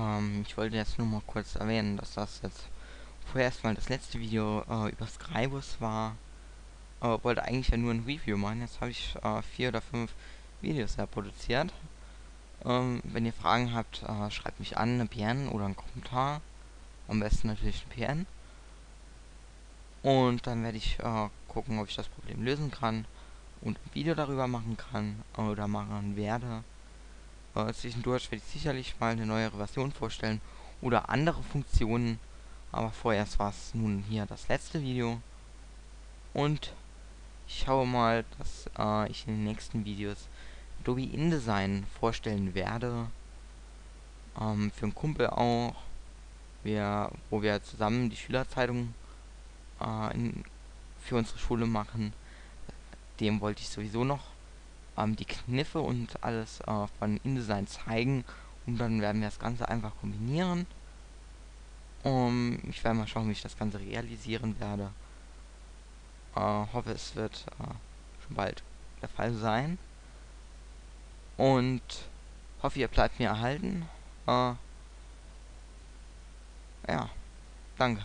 Ähm, ich wollte jetzt nur mal kurz erwähnen, dass das jetzt vorerst mal das letzte Video äh, über Skrybus war. Äh, wollte eigentlich ja nur ein Review machen. Jetzt habe ich äh, vier oder fünf Videos ja produziert. Ähm, wenn ihr Fragen habt, äh, schreibt mich an, eine PN oder einen Kommentar. Am besten natürlich ein PN. Und dann werde ich äh, gucken, ob ich das Problem lösen kann und ein Video darüber machen kann oder machen werde. Äh, zwischendurch werde ich sicherlich mal eine neuere Version vorstellen oder andere Funktionen. Aber vorerst war es nun hier das letzte Video. Und ich schaue mal, dass äh, ich in den nächsten Videos Adobe InDesign vorstellen werde. Ähm, für einen Kumpel auch. Wir, wo wir zusammen die Schülerzeitung äh, in, für unsere Schule machen. Dem wollte ich sowieso noch ähm, die Kniffe und alles äh, von InDesign zeigen. Und dann werden wir das Ganze einfach kombinieren. Um, ich werde mal schauen, wie ich das Ganze realisieren werde. Äh, hoffe, es wird äh, schon bald der Fall sein. Und hoffe, ihr bleibt mir erhalten. Äh, ja, danke.